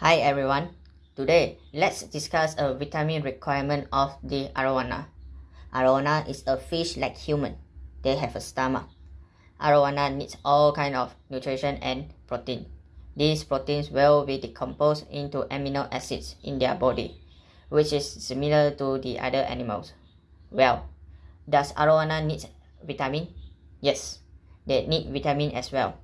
Hi everyone. Today, let's discuss a vitamin requirement of the arowana. Arowana is a fish like human. They have a stomach. Arowana needs all kind of nutrition and protein. These proteins will be decomposed into amino acids in their body, which is similar to the other animals. Well, does arowana need vitamin? Yes, they need vitamin as well.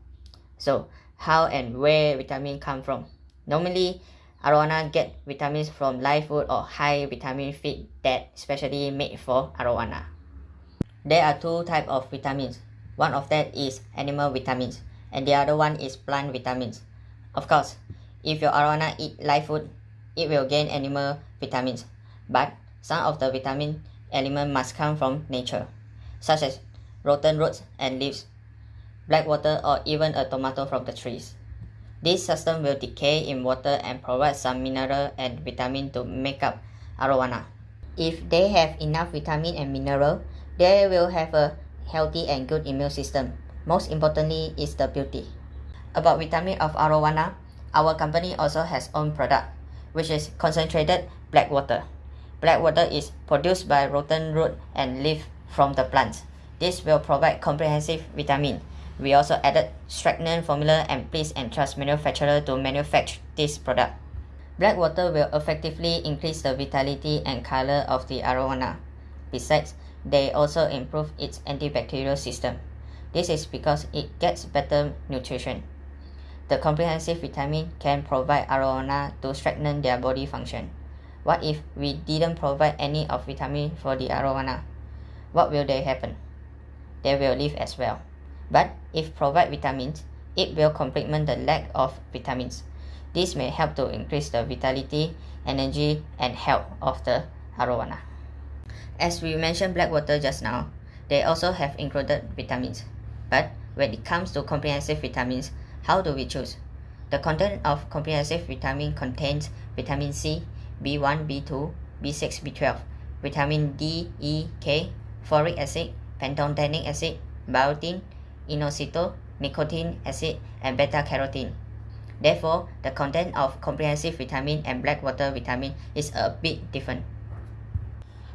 So, how and where vitamin come from? Normally, arowana get vitamins from live food or high vitamin feed that specially made for arowana. There are two types of vitamins. One of that is animal vitamins and the other one is plant vitamins. Of course, if your arowana eat live food, it will gain animal vitamins, but some of the vitamin element must come from nature, such as rotten roots and leaves, black water or even a tomato from the trees. This system will decay in water and provide some mineral and vitamin to make up arowana. If they have enough vitamin and mineral, they will have a healthy and good immune system. Most importantly is the beauty. About vitamin of arowana, our company also has own product, which is concentrated black water. Black water is produced by rotten root and leaf from the plants. This will provide comprehensive vitamin we also added Stagnan formula and please and trust manufacturer to manufacture this product. Black water will effectively increase the vitality and color of the arowana. Besides, they also improve its antibacterial system. This is because it gets better nutrition. The comprehensive vitamin can provide arowana to strengthen their body function. What if we didn't provide any of vitamin for the arowana? What will they happen? They will live as well. But if provide vitamins, it will complement the lack of vitamins. This may help to increase the vitality, energy, and health of the arowana. As we mentioned black water just now, they also have included vitamins. But when it comes to comprehensive vitamins, how do we choose? The content of comprehensive vitamin contains vitamin C, B1, B2, B6, B12, vitamin D, E, K, folic acid, pantothenic acid, biotin, inositol, nicotinic acid, and beta-carotene. Therefore, the content of comprehensive vitamin and black water vitamin is a bit different.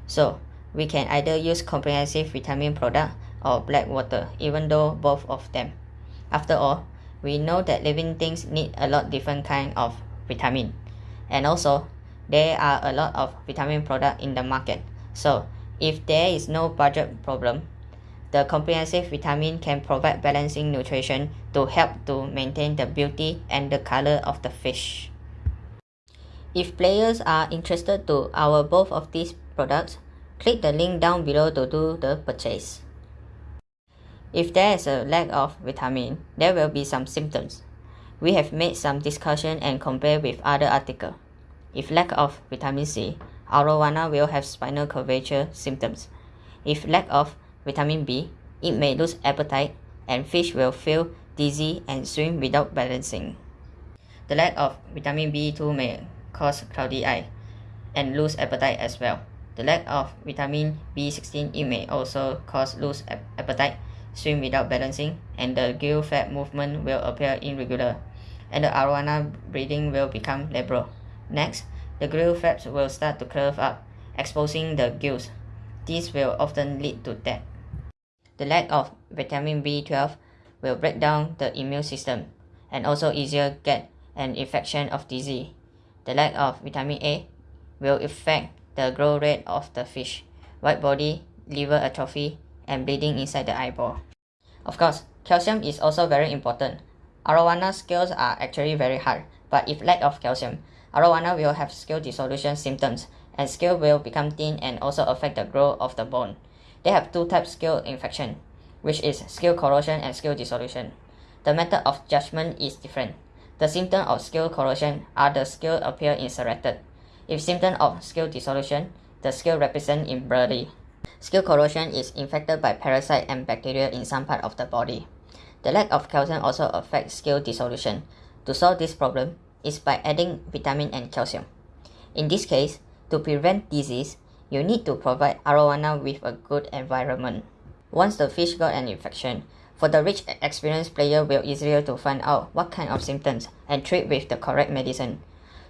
So, we can either use comprehensive vitamin product or black water, even though both of them. After all, we know that living things need a lot different kind of vitamin. And also, there are a lot of vitamin product in the market. So, if there is no budget problem, the comprehensive vitamin can provide balancing nutrition to help to maintain the beauty and the color of the fish. If players are interested to our both of these products, click the link down below to do the purchase. If there is a lack of vitamin, there will be some symptoms. We have made some discussion and compare with other article. If lack of vitamin C, arowana will have spinal curvature symptoms. If lack of vitamin B, it may lose appetite and fish will feel dizzy and swim without balancing. The lack of vitamin B2 may cause cloudy eye and lose appetite as well. The lack of vitamin B16 it may also cause lose appetite, swim without balancing, and the gill flap movement will appear irregular, and the arowana breathing will become labral. Next, the gill flaps will start to curve up, exposing the gills. This will often lead to death. The lack of vitamin B12 will break down the immune system and also easier get an infection of disease. The lack of vitamin A will affect the growth rate of the fish, white body, liver atrophy, and bleeding inside the eyeball. Of course, calcium is also very important. Arowana scales are actually very hard, but if lack of calcium, arowana will have scale dissolution symptoms, and scale will become thin and also affect the growth of the bone. They have two types of scale infection, which is scale corrosion and scale dissolution. The method of judgment is different. The symptom of scale corrosion are the scale appear inserted. If symptom of scale dissolution, the scale represent in bloody. Scale corrosion is infected by parasite and bacteria in some part of the body. The lack of calcium also affects scale dissolution. To solve this problem is by adding vitamin and calcium. In this case, to prevent disease, you need to provide arowana with a good environment. Once the fish got an infection, for the rich experienced player will easier to find out what kind of symptoms and treat with the correct medicine.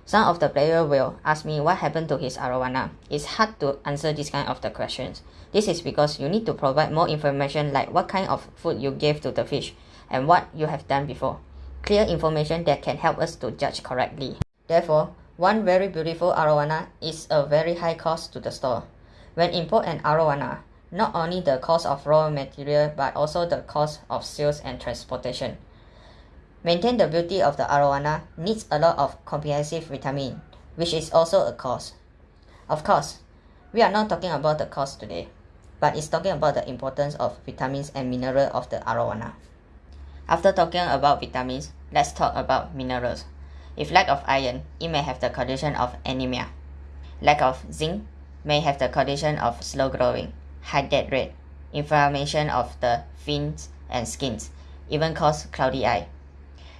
Some of the players will ask me what happened to his arowana. It's hard to answer this kind of the questions. This is because you need to provide more information like what kind of food you gave to the fish and what you have done before. Clear information that can help us to judge correctly. Therefore, one very beautiful arowana is a very high cost to the store. When import an arowana, not only the cost of raw material but also the cost of sales and transportation. Maintain the beauty of the arowana needs a lot of comprehensive vitamin, which is also a cost. Of course, we are not talking about the cost today, but it's talking about the importance of vitamins and minerals of the arowana. After talking about vitamins, let's talk about minerals. If lack of iron, it may have the condition of anemia. Lack of zinc may have the condition of slow growing, high death rate, inflammation of the fins and skins, even cause cloudy eye.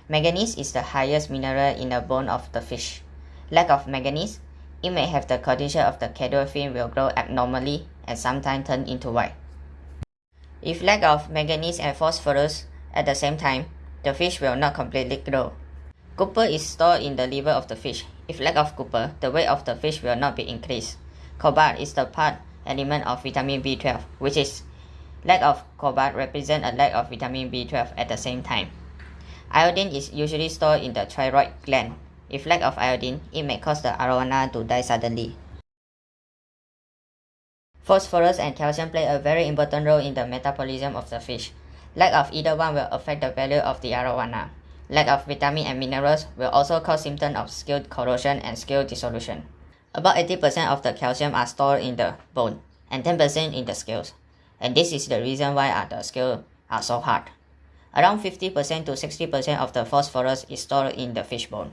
Manganese is the highest mineral in the bone of the fish. Lack of manganese, it may have the condition of the caudal fin will grow abnormally and sometimes turn into white. If lack of manganese and phosphorus at the same time, the fish will not completely grow. Copper is stored in the liver of the fish. If lack of copper, the weight of the fish will not be increased. Cobalt is the part element of vitamin B12, which is lack of cobalt represent a lack of vitamin B12 at the same time. Iodine is usually stored in the thyroid gland. If lack of iodine, it may cause the arowana to die suddenly. Phosphorus and calcium play a very important role in the metabolism of the fish. Lack of either one will affect the value of the arowana. Lack of vitamin and minerals will also cause symptoms of scale corrosion and scale dissolution. About 80% of the calcium are stored in the bone and 10% in the scales. And this is the reason why the scales are so hard. Around 50% to 60% of the phosphorus is stored in the fish bone.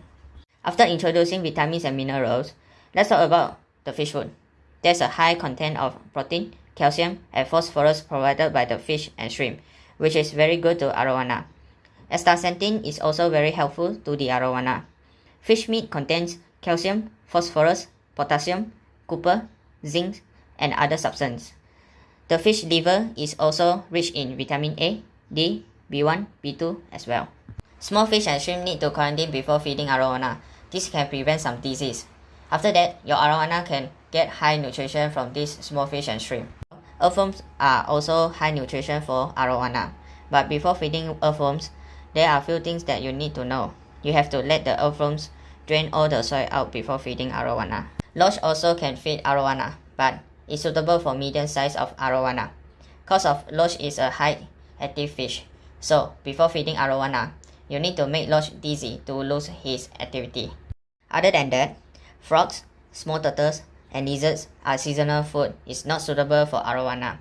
After introducing vitamins and minerals, let's talk about the fish food. There's a high content of protein, calcium, and phosphorus provided by the fish and shrimp, which is very good to arowana. Astaxanthin is also very helpful to the arowana. Fish meat contains calcium, phosphorus, potassium, copper, zinc, and other substances. The fish liver is also rich in vitamin A, D, B1, B2 as well. Small fish and shrimp need to quarantine before feeding arowana. This can prevent some disease. After that, your arowana can get high nutrition from these small fish and shrimp. Earthworms are also high nutrition for arowana. But before feeding earthworms, there are a few things that you need to know. You have to let the earthworms drain all the soil out before feeding arowana. Loach also can feed arowana, but is suitable for medium size of arowana. Cause of loach is a high active fish. So, before feeding arowana, you need to make Loach dizzy to lose his activity. Other than that, frogs, small turtles, and lizards are seasonal food is not suitable for arowana.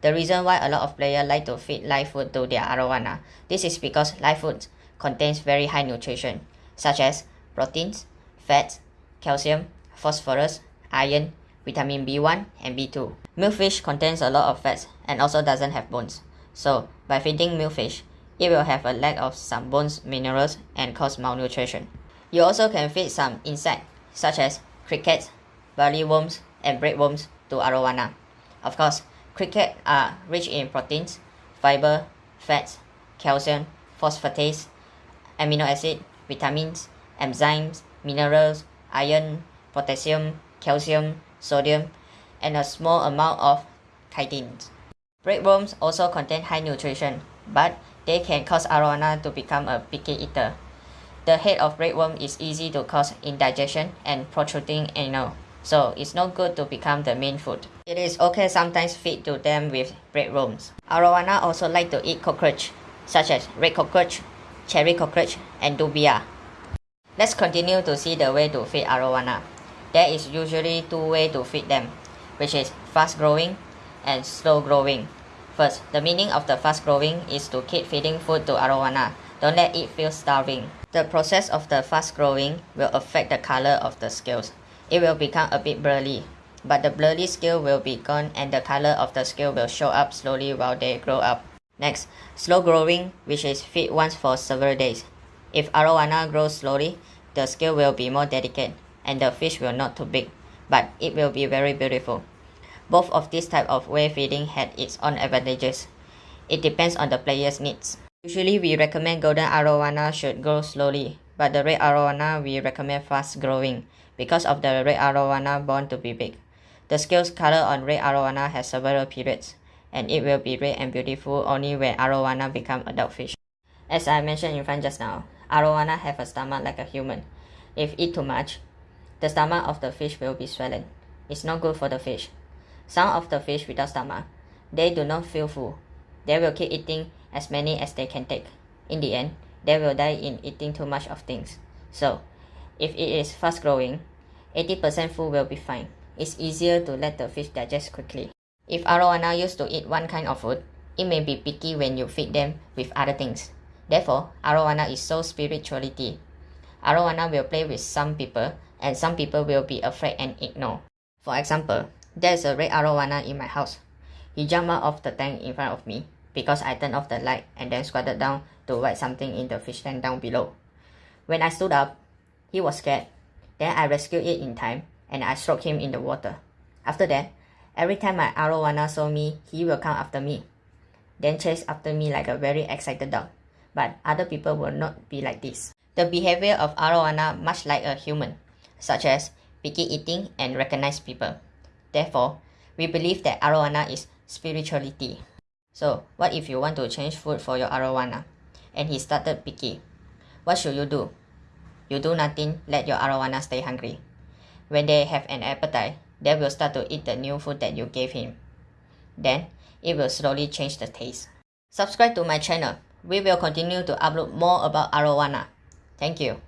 The reason why a lot of players like to feed live food to their arowana, this is because live food contains very high nutrition, such as proteins, fats, calcium, phosphorus, iron, vitamin B1 and B2. Milkfish contains a lot of fats and also doesn't have bones. So, by feeding milkfish, it will have a lack of some bones minerals and cause malnutrition. You also can feed some insects such as crickets, barley worms, and breadworms to arowana. Of course, crickets are rich in proteins, fiber, fats, calcium, phosphatase, amino acid, vitamins, enzymes, minerals, iron, potassium, calcium, sodium, and a small amount of chitins. Breadworms also contain high nutrition, but they can cause arowana to become a picky eater. The head of breadworm is easy to cause indigestion and protruding anal, so it's not good to become the main food. It is okay sometimes feed to them with breadworms. Arowana also like to eat cockroach, such as red cockroach, cherry cockroach, and dubia. Let's continue to see the way to feed arowana. There is usually two ways to feed them, which is fast growing and slow growing. First, the meaning of the fast growing is to keep feeding food to arowana. Don't let it feel starving. The process of the fast growing will affect the color of the scales. It will become a bit blurry, but the blurry scale will be gone and the color of the scale will show up slowly while they grow up. Next, slow growing, which is feed once for several days. If arowana grows slowly, the scale will be more delicate and the fish will not too big, but it will be very beautiful. Both of these type of way feeding had its own advantages. It depends on the player's needs. Usually we recommend golden arowana should grow slowly, but the red arowana we recommend fast growing because of the red arowana born to be big. The scales color on red arowana has several periods, and it will be red and beautiful only when arowana become adult fish. As I mentioned in front just now, arowana have a stomach like a human. If eat too much, the stomach of the fish will be swollen. It's not good for the fish. Some of the fish without stomach, they do not feel full. They will keep eating as many as they can take. In the end, they will die in eating too much of things. So, if it is fast growing, 80% full will be fine. It's easier to let the fish digest quickly. If arowana used to eat one kind of food, it may be picky when you feed them with other things. Therefore, arowana is so spirituality. Arowana will play with some people, and some people will be afraid and ignore. For example, there's a red arowana in my house. He jumped out of the tank in front of me because I turned off the light and then squatted down to write something in the fish tank down below. When I stood up, he was scared. Then I rescued it in time and I stroked him in the water. After that, every time my arowana saw me, he will come after me. Then chase after me like a very excited dog. But other people will not be like this. The behavior of arowana much like a human, such as picky eating and recognize people. Therefore, we believe that arowana is spirituality. So, what if you want to change food for your arowana and he started picky? What should you do? You do nothing, let your arowana stay hungry. When they have an appetite, they will start to eat the new food that you gave him. Then, it will slowly change the taste. Subscribe to my channel. We will continue to upload more about arowana. Thank you.